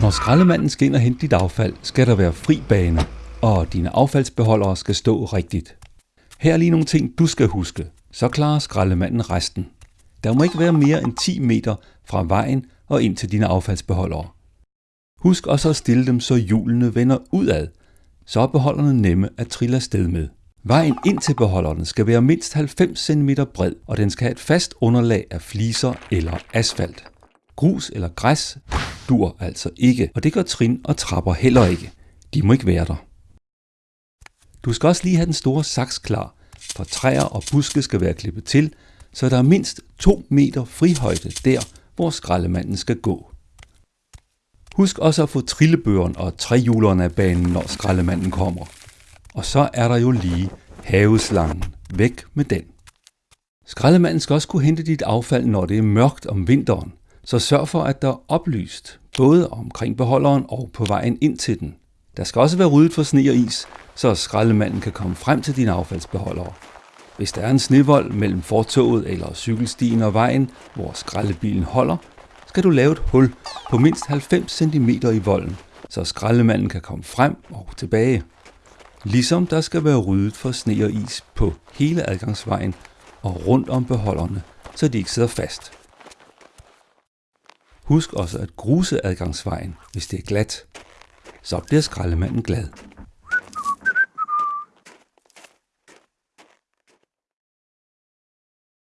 Når skraldemanden skal ind og hente dit affald, skal der være fri bane, og dine affaldsbeholdere skal stå rigtigt. Her er lige nogle ting, du skal huske. Så klarer skraldemanden resten. Der må ikke være mere end 10 meter fra vejen og ind til dine affaldsbeholdere. Husk også at stille dem, så hjulene vender udad, så er beholderne nemme at trille afsted med. Vejen ind til beholderne skal være mindst 90 cm bred, og den skal have et fast underlag af fliser eller asfalt. Grus eller græs dur altså ikke, og det gør trin og trapper heller ikke. De må ikke være der. Du skal også lige have den store saks klar, for træer og buske skal være klippet til, så der er mindst 2 meter frihøjde der, hvor skraldemanden skal gå. Husk også at få trillebøren og trehjulerne af banen, når skraldemanden kommer. Og så er der jo lige haveslangen. Væk med den. Skraldemanden skal også kunne hente dit affald, når det er mørkt om vinteren, så sørg for, at der er oplyst, både omkring beholderen og på vejen ind til den. Der skal også være ryddet for sne og is, så skraldemanden kan komme frem til dine affaldsbeholdere. Hvis der er en snevold mellem fortoget eller cykelstien og vejen, hvor skraldebilen holder, skal du lave et hul på mindst 90 cm i volden, så skraldemanden kan komme frem og tilbage. Ligesom der skal være ryddet for sne og is på hele adgangsvejen og rundt om beholderne, så de ikke sidder fast. Husk også at gruse adgangsvejen, hvis det er glat. Så bliver skraldemanden glad.